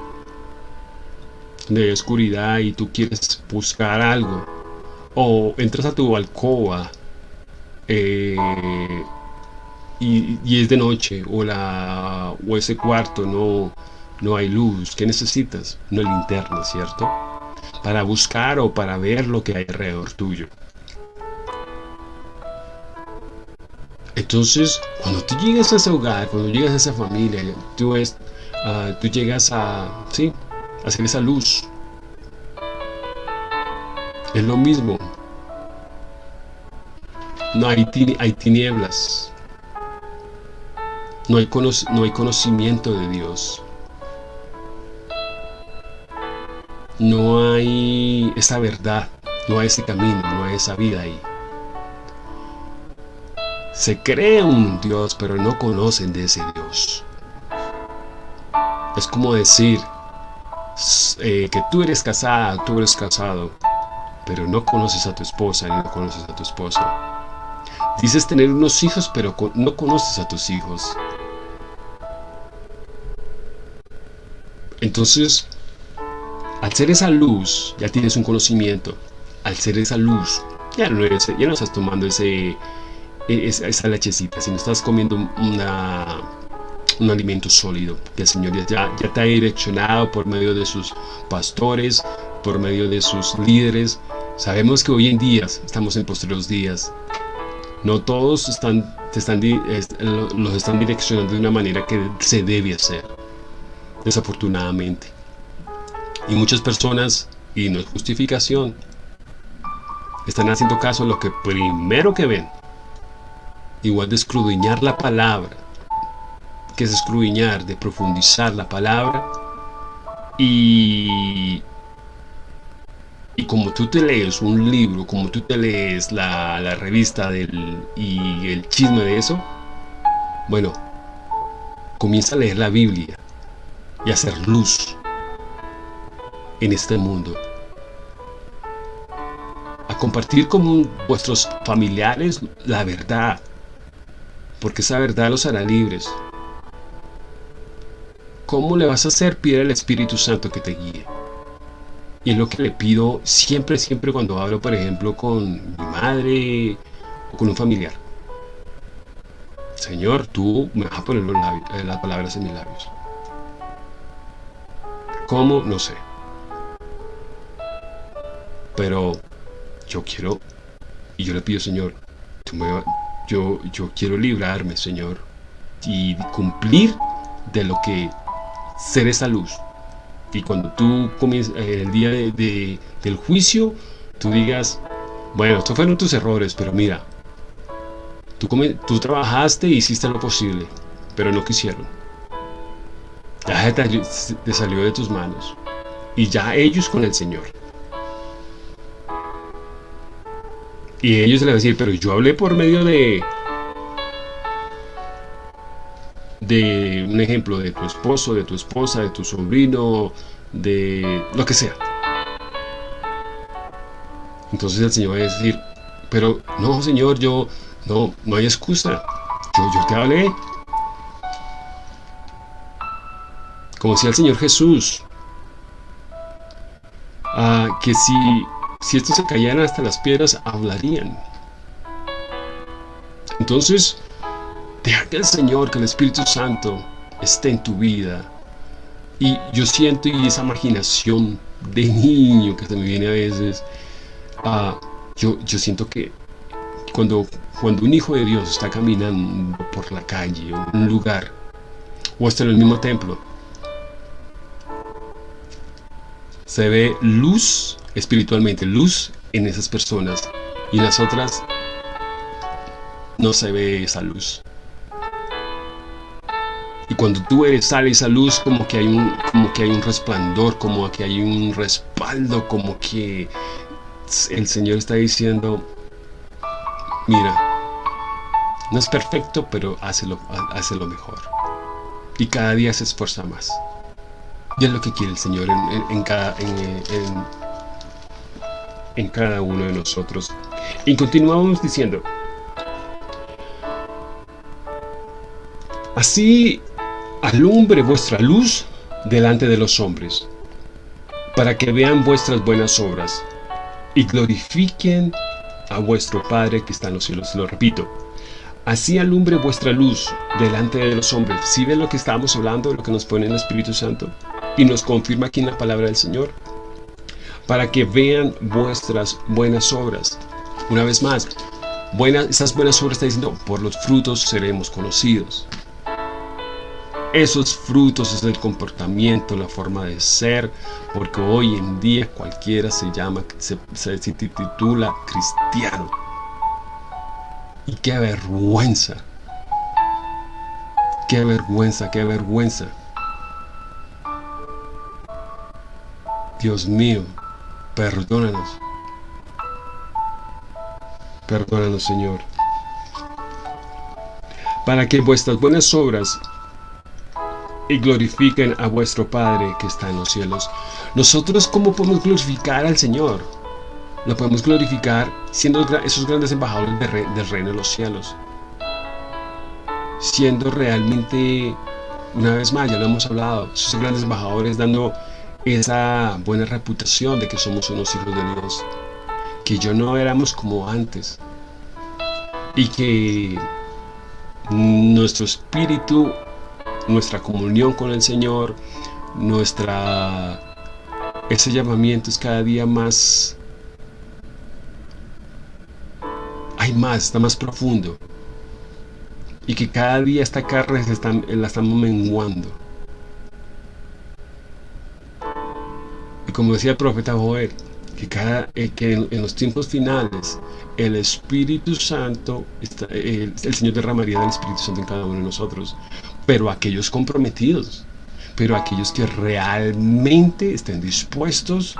donde hay oscuridad y tú quieres buscar algo, o entras a tu alcoba eh, y, es de noche o, la, o ese cuarto no, no hay luz, ¿qué necesitas? Una linterna, ¿cierto? Para buscar o para ver lo que hay alrededor tuyo. Entonces, cuando tú llegas a ese hogar, cuando llegas a esa familia, tú, es, ah, tú llegas a, sí, a hacer esa luz, es lo mismo. No hay, hay tinieblas. No hay, no hay conocimiento de Dios. No hay esa verdad, no hay ese camino, no hay esa vida ahí. Se cree un Dios, pero no conocen de ese Dios. Es como decir eh, que tú eres casada, tú eres casado, pero no conoces a tu esposa ni no conoces a tu esposo. Dices tener unos hijos, pero no conoces a tus hijos. Entonces, al ser esa luz, ya tienes un conocimiento. Al ser esa luz, ya no, estás tomando e, esa, lechecita, sino estás comiendo un alimento sólido que el Señor ya, ya te ha direccionado por medio de sus pastores, por medio de sus líderes. Sabemos que hoy en día estamos en posteriores días. No todos están, están, los están direccionando de una manera que se debe hacer, desafortunadamente. Y muchas personas, y no es justificación, están haciendo caso a lo que primero que ven. Igual de escrudiñar la palabra, que es escrudiñar, de profundizar la palabra y y como tú te lees un libro, como tú te lees la, revista del, y el chisme de eso, bueno, comienza a leer la Biblia y a hacer luz en este mundo. A compartir con vuestros familiares la verdad, porque esa verdad los hará libres. ¿Cómo le vas a hacer? Pide al Espíritu Santo que te guíe. Y es lo que le pido siempre, siempre cuando hablo, por ejemplo, con mi madre o con un familiar. Señor, tú me vas a poner eh, las palabras en mis labios. ¿Cómo? No sé. Pero yo quiero, y yo le pido, Señor, yo, yo quiero librarme, Señor, y cumplir de lo que ser esa luz, y cuando tú comienzas eh, el día del juicio, tú digas, bueno, estos fueron tus errores, pero mira, tú, tú trabajaste y hiciste lo posible, pero no quisieron. Ya te salió de tus manos. Y ya ellos con el Señor. Y ellos le van a decir, pero yo hablé por medio de un ejemplo de tu esposo, de tu esposa, de tu sobrino, de lo que sea. Entonces el Señor va a decir, pero no, Señor, yo no, no hay excusa. Yo, yo te hablé. Como decía el Señor Jesús, ah, que si, si estos se cayeran hasta las piedras, hablarían. Entonces, deja que el Señor, que el Espíritu Santo esté en tu vida. Y yo siento y esa imaginación de niño que se me viene a veces, ah, yo, yo siento que cuando, cuando un hijo de Dios está caminando por la calle o un lugar, o está en el mismo templo, se ve luz espiritualmente, luz en esas personas y en las otras no se ve esa luz. Y cuando tú eres, sale esa luz, como que hay un, como que hay un resplandor, como que hay un respaldo, como que el Señor está diciendo, mira, no es perfecto, pero hace lo, mejor. Y cada día se esfuerza más. Y es lo que quiere el Señor en, cada, en, cada uno de nosotros. Y continuamos diciendo, así alumbre vuestra luz delante de los hombres, para que vean vuestras buenas obras y glorifiquen a vuestro Padre que está en los cielos. Lo repito, así alumbre vuestra luz delante de los hombres. Si ven lo que estábamos hablando, lo que nos pone el Espíritu Santo? y nos confirma aquí en la palabra del Señor para que vean vuestras buenas obras. Una vez más, buenas, esas buenas obras está diciendo, por los frutos seremos conocidos. Esos frutos es el comportamiento, la forma de ser, porque hoy en día cualquiera se llama, se, titula cristiano. Y qué vergüenza, qué vergüenza, qué vergüenza Dios mío, perdónanos. Perdónanos, Señor. Para que vuestras buenas obras y glorifiquen a vuestro Padre que está en los cielos. Nosotros, ¿cómo podemos glorificar al Señor? Lo podemos glorificar siendo esos grandes embajadores del reino de los cielos. Siendo realmente, una vez más, ya lo hemos hablado, esos grandes embajadores dando esa buena reputación de que somos unos hijos de Dios, que yo no éramos como antes y que nuestro espíritu, nuestra comunión con el Señor, nuestra ese llamamiento es cada día más hay más, está más profundo. Y que cada día esta carne se la estamos menguando. Como decía el profeta Joel, que, cada, eh, que en, los tiempos finales el Espíritu Santo, el, Señor derramaría del Espíritu Santo en cada uno de nosotros, pero aquellos comprometidos, pero aquellos que realmente estén dispuestos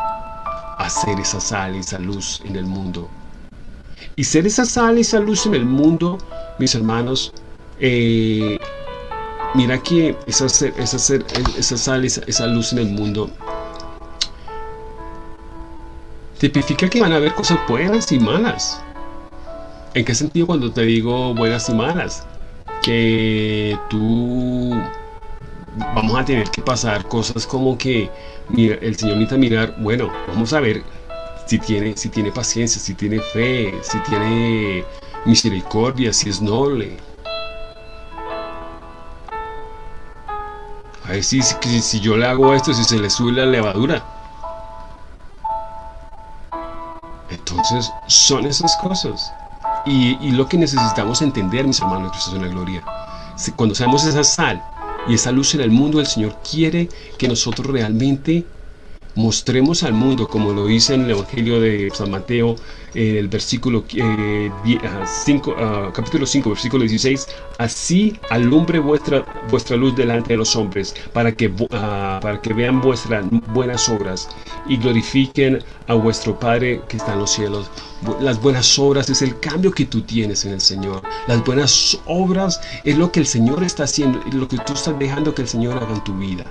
a ser esa sal y esa luz en el mundo. Y ser esa sal y esa luz en el mundo, mis hermanos, eh, mira que esa, esa, esa sal, esa, esa luz en el mundo tipifica que van a haber cosas buenas y malas. ¿En qué sentido cuando te digo buenas y malas? Que tú vamos a tener que pasar cosas como que mira, el Señor necesita mirar, bueno, vamos a ver si tiene, si tiene paciencia, si tiene fe, si tiene misericordia, si es noble. A ver si, si, si yo le hago esto, si se le sube la levadura. Entonces, son esas cosas. Y, lo que necesitamos entender, mis hermanos, Cristo en la gloria, cuando seamos esa sal y esa luz en el mundo, el Señor quiere que nosotros realmente mostremos al mundo, como lo dice en el Evangelio de San Mateo, en el versículo 5, ah, ah, capítulo 5, versículo 16, así alumbre vuestra, vuestra luz delante de los hombres, para que, ah, para que vean vuestras buenas obras y glorifiquen a vuestro Padre que está en los cielos. Las buenas obras es el cambio que tú tienes en el Señor. Las buenas obras es lo que el Señor está haciendo, lo que tú estás dejando que el Señor haga en tu vida.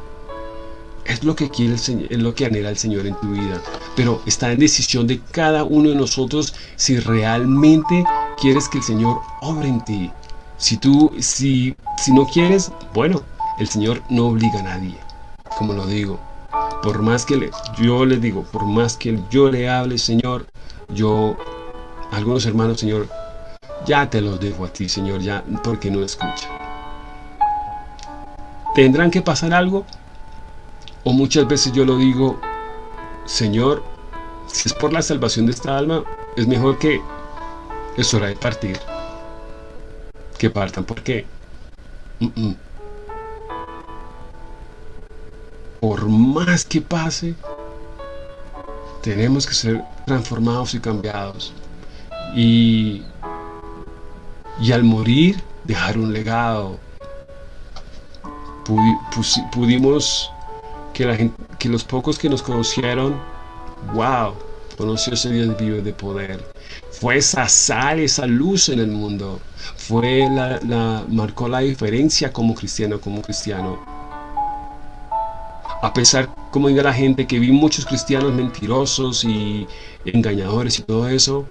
Es lo que quiere el Señor, es lo que anhela el Señor en tu vida. Pero está en decisión de cada uno de nosotros si realmente quieres que el Señor obre en ti. Si tú, si, si no quieres, bueno, el Señor no obliga a nadie, como lo digo. por más que le, yo le digo, por más que yo le hable, Señor, yo, algunos hermanos, Señor, ya te los dejo a ti, Señor, ya, porque no escucha. ¿Tendrán que pasar algo? O muchas veces yo lo digo, Señor, si es por la salvación de esta alma, es mejor que es hora de partir. Que partan, porque por más que pase, tenemos que ser transformados y cambiados. Y, y al morir, dejar un legado. pudimos que, los pocos que nos conocieron, wow, conoció ese Dios vivo de poder. Fue esa sal, esa luz en el mundo. Fue la, la, marcó la diferencia como cristiano, como cristiano. A pesar, como diga la gente, que vi muchos cristianos mentirosos y engañadores y todo eso,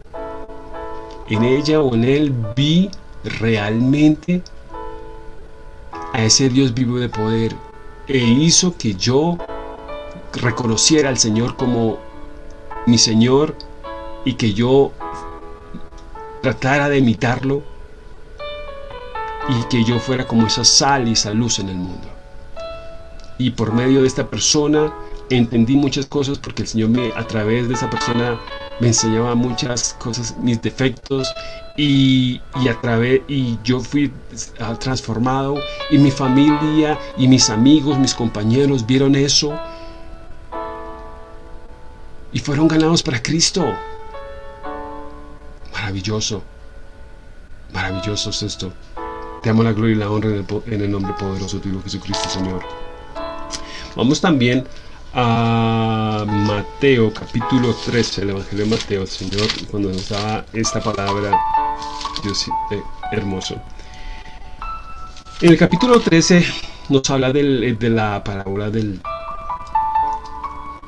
en ella o en él vi realmente a ese Dios vivo de poder e hizo que yo reconociera al Señor como mi Señor y que yo tratara de imitarlo y que yo fuera como esa sal y esa luz en el mundo. Y por medio de esta persona entendí muchas cosas porque el Señor me, a través de esa persona me enseñaba muchas cosas, mis defectos y, a través y yo fui ah, transformado y mi familia y mis amigos, mis compañeros vieron eso y fueron ganados para Cristo. Maravilloso. Maravilloso es esto. Te amo la gloria y la honra en el, nombre poderoso de tu Jesucristo, Señor. Vamos también a Mateo capítulo 13, el Evangelio de Mateo, Señor, cuando nos da esta palabra, Dios eh, hermoso. En el capítulo 13 nos habla de la parábola del,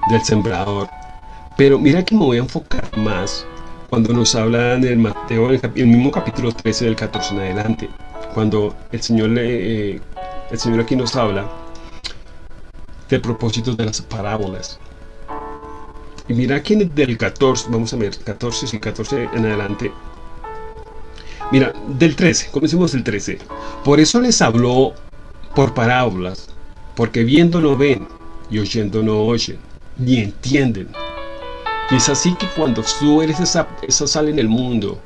del sembrador. Pero mira que me voy a enfocar más cuando nos habla en el Mateo, el, el mismo capítulo 13 del 14 en adelante, cuando el Señor, le, eh, el Señor aquí nos habla de propósito de las parábolas. Y mira que del 14, vamos a ver, 14, y 14 en adelante. Mira, del 13, comencemos del 13. Por eso les habló por parábolas, porque viendo no ven y oyendo no oyen, ni entienden. Y es así que cuando tú eres esa, esa sal en el mundo,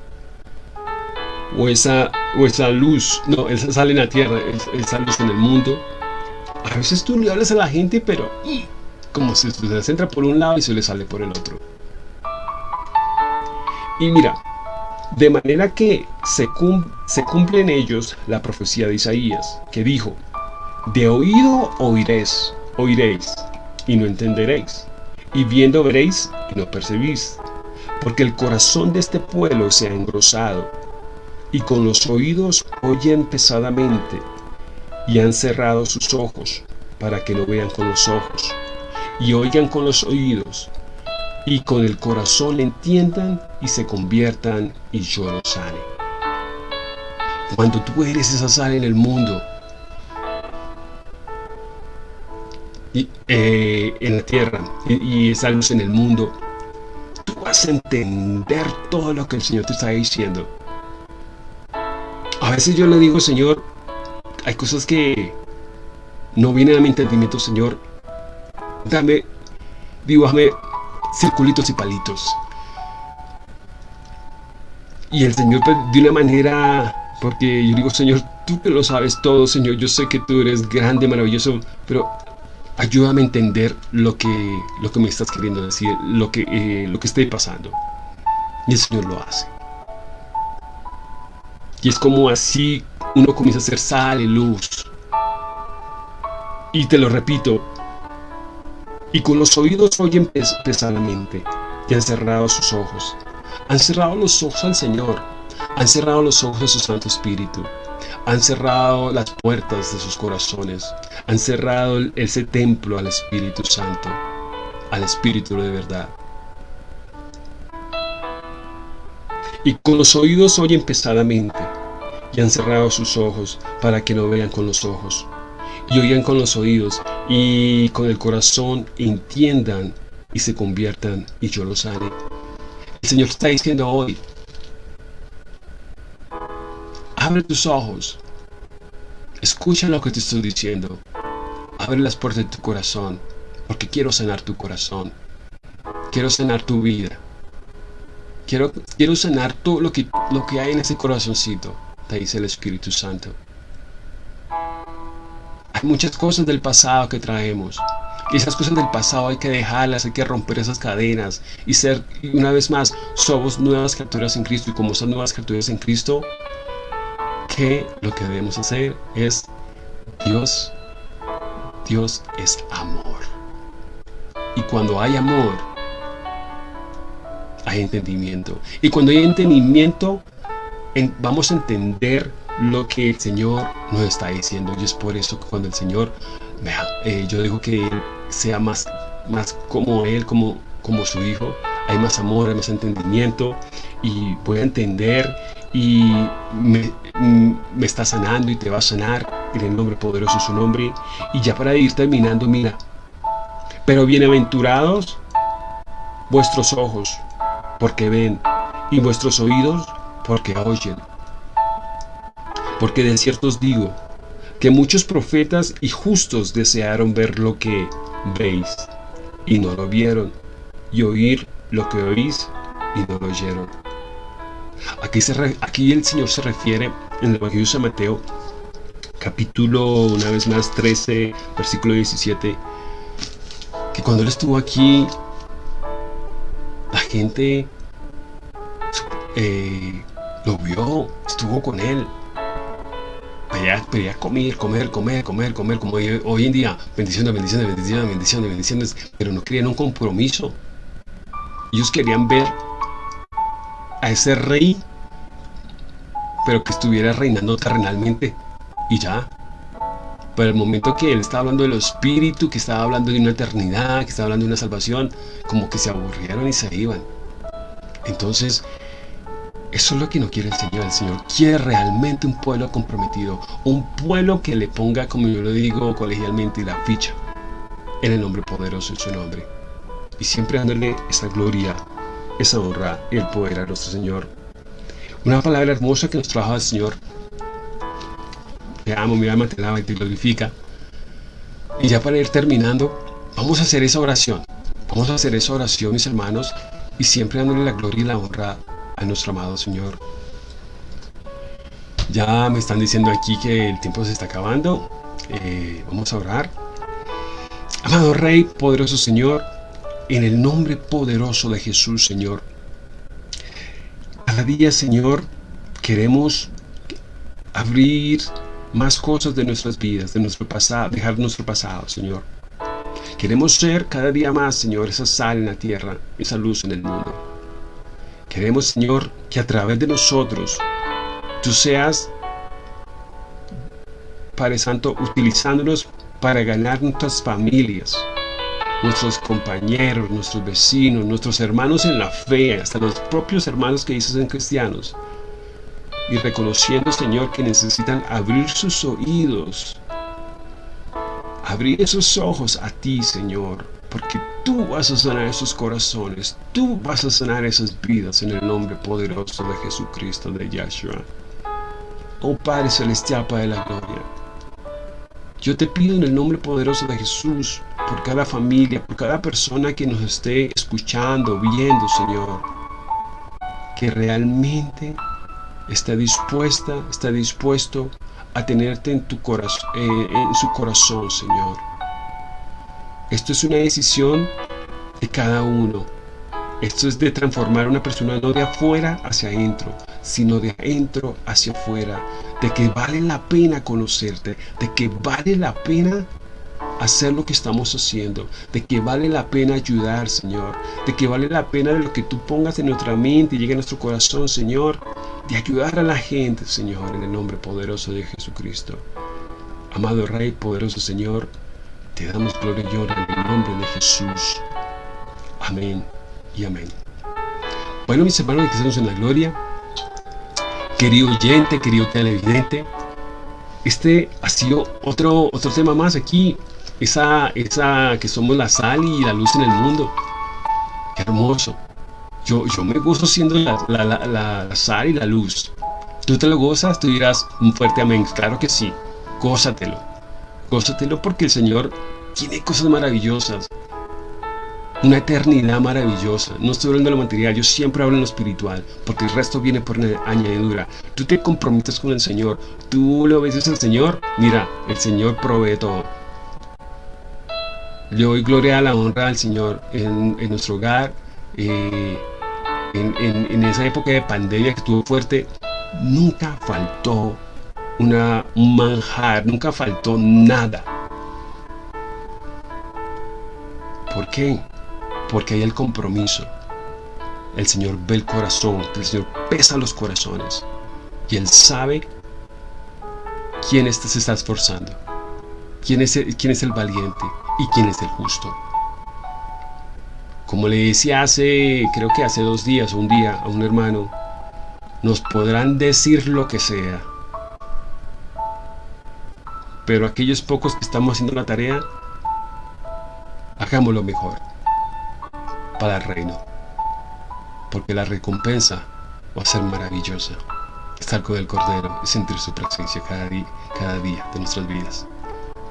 o esa, o esa luz, no, esa sal en la tierra, esa luz en el mundo, a veces tú le hablas a la gente, pero como se les entra por un lado y se le sale por el otro. Y mira, de manera que se, se cumple en ellos la profecía de Isaías, que dijo, de oído oiréis, oiréis, y no entenderéis y viendo veréis y no percibís, porque el corazón de este pueblo se ha engrosado, y con los oídos oyen pesadamente, y han cerrado sus ojos, para que no vean con los ojos, y oigan con los oídos, y con el corazón entiendan y se conviertan, y yo los sane. Cuando tú eres esa sal en el mundo, Eh, en la tierra y, esa luz en el mundo, tú vas a entender todo lo que el Señor te está diciendo. A veces yo le digo, Señor, hay cosas que no vienen a mi entendimiento, Señor. Dame, dibújame circulitos y palitos. Y el Señor pues, de una manera, porque yo digo, Señor, tú que lo sabes todo, Señor, yo sé que tú eres grande, maravilloso, pero ayúdame a entender lo que, lo que me estás queriendo decir, lo que, eh, lo que esté pasando. Y el Señor lo hace. Y es como así uno comienza a hacer sal y luz. Y te lo repito, y con los oídos oyen pesadamente, y han cerrado sus ojos. Han cerrado los ojos al Señor, han cerrado los ojos a su Santo Espíritu, han cerrado las puertas de sus corazones, han cerrado ese templo al Espíritu Santo, al Espíritu de verdad. Y con los oídos oyen pesadamente, y han cerrado sus ojos para que no vean con los ojos, y oigan con los oídos y con el corazón entiendan y se conviertan y yo los sane. El Señor está diciendo hoy, abre tus ojos, escucha lo que te estoy diciendo, abre las puertas de tu corazón, porque quiero sanar tu corazón, quiero sanar tu vida, quiero, sanar todo lo que, lo que hay en ese corazoncito, te dice el Espíritu Santo. Hay muchas cosas del pasado que traemos. Y esas cosas del pasado hay que dejarlas, hay que romper esas cadenas y ser, una vez más, somos nuevas criaturas en Cristo. Y como son nuevas criaturas en Cristo, que lo que debemos hacer es Dios, Dios es amor. Y cuando hay amor, hay entendimiento. Y cuando hay entendimiento, vamos a entender lo que el Señor nos está diciendo. Y es por eso que cuando el Señor, vea, eh, yo digo que Él sea más, más como Él, como, como su Hijo, hay más amor, hay más entendimiento y voy a entender y me, me está sanando y te va a sanar en el nombre poderoso de su nombre. Y ya para ir terminando, mira, pero bienaventurados vuestros ojos, porque ven, y vuestros oídos, porque oyen. Porque de cierto os digo, que muchos profetas y justos desearon ver lo que veis, y no lo vieron, y oír lo que oís, y no lo oyeron. Aquí, aquí el Señor se refiere en el Evangelio de San Mateo, capítulo, una vez más, 13, versículo 17, que cuando Él estuvo aquí, gente eh, lo vio, estuvo con Él, pedía, comer, comer, comer, comer, comer, como hoy, en día, bendiciones, bendiciones, bendiciones, bendiciones, bendiciones, pero no querían un compromiso. Ellos querían ver a ese rey, pero que estuviera reinando terrenalmente, y ya. Pero el momento que él estaba hablando del espíritu, que estaba hablando de una eternidad, que estaba hablando de una salvación, como que se aburrieron y se iban. Entonces, eso es lo que no quiere el Señor. El Señor quiere realmente un pueblo comprometido. Un pueblo que le ponga, como yo lo digo colegialmente, la ficha. En el nombre poderoso de su nombre. Y siempre dándole esa gloria, esa honra y el poder a nuestro Señor. Una palabra hermosa que nos trabaja el Señor. Te amo, mi alma te lava y te glorifica. Y ya para ir terminando, vamos a hacer esa oración. Vamos a hacer esa oración, mis hermanos, y siempre dándole la gloria y la honra a nuestro amado Señor. Ya me están diciendo aquí que el tiempo se está acabando. Eh, vamos a orar. Amado Rey, poderoso Señor, en el nombre poderoso de Jesús, Señor. Cada día, Señor, queremos abrir más cosas de nuestras vidas, de nuestro pasado, dejar nuestro pasado, Señor. Queremos ser cada día más, Señor, esa sal en la tierra, esa luz en el mundo. Queremos, Señor, que a través de nosotros tú seas, Padre Santo, utilizándonos para ganar nuestras familias, nuestros compañeros, nuestros vecinos, nuestros hermanos en la fe, hasta los propios hermanos que dices en cristianos. Y reconociendo, Señor, que necesitan abrir sus oídos, abrir esos ojos a ti, Señor, porque tú vas a sanar esos corazones, tú vas a sanar esas vidas en el nombre poderoso de Jesucristo de Yahshua. Oh Padre Celestial, Padre de la Gloria, yo te pido en el nombre poderoso de Jesús, por cada familia, por cada persona que nos esté escuchando, viendo, Señor, que realmente está dispuesta, está dispuesto a tenerte en, tu eh, en su corazón, Señor esto es una decisión de cada uno. Esto es de transformar a una persona no de afuera hacia adentro, sino de adentro hacia afuera. De que vale la pena conocerte, de que vale la pena hacer lo que estamos haciendo, de que vale la pena ayudar, Señor, de que vale la pena de lo que tú pongas en nuestra mente y llegue a nuestro corazón, Señor, de ayudar a la gente, Señor, en el nombre poderoso de Jesucristo. Amado Rey, poderoso Señor, te damos gloria y honra en el nombre de Jesús. Amén y amén. Bueno, mis hermanos que estamos en la gloria, querido oyente, querido televidente, este ha sido otro, otro tema más aquí esa, esa que somos la sal y la luz en el mundo. Qué hermoso. Yo, yo me gozo siendo la, la, la, sal y la luz. ¿Tú te lo gozas? Tú dirás un fuerte amén. Claro que sí. Gózatelo. Gózatelo porque el Señor tiene cosas maravillosas. Una eternidad maravillosa. No estoy hablando de lo material, yo siempre hablo en lo espiritual, porque el resto viene por añadidura. Tú te comprometes con el Señor, tú le obedeces al Señor, mira, el Señor provee todo. Le doy gloria a la honra al Señor en, nuestro hogar. Eh, en, esa época de pandemia que estuvo fuerte, nunca faltó una, un manjar, nunca faltó nada. ¿Por qué? porque hay el compromiso. El Señor ve el corazón, el Señor pesa los corazones y Él sabe quién se está esforzando, quién es, quién es el valiente y quién es el justo. Como le decía hace, creo que hace dos días o un día a un hermano, nos podrán decir lo que sea, pero aquellos pocos que estamos haciendo la tarea, hagámoslo mejor para el reino. Porque la recompensa va a ser maravillosa. Estar con el Cordero y sentir su presencia cada día, cada día de nuestras vidas.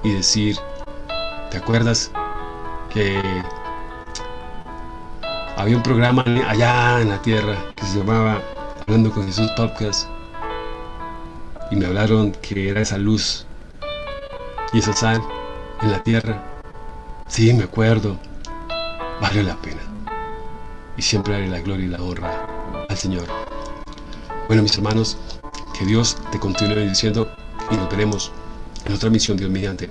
Y decir, ¿te acuerdas que había un programa allá en la tierra que se llamaba Hablando con Jesús Podcast? Y me hablaron que era esa luz y esa sal en la tierra. Sí, me acuerdo. Vale la pena y siempre haré la gloria y la honra al Señor. Bueno, mis hermanos, que Dios te continúe diciendo y nos veremos en otra misión, Dios mediante,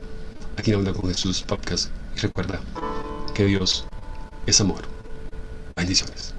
aquí en con Jesús Podcast. Y recuerda que Dios es amor. Bendiciones.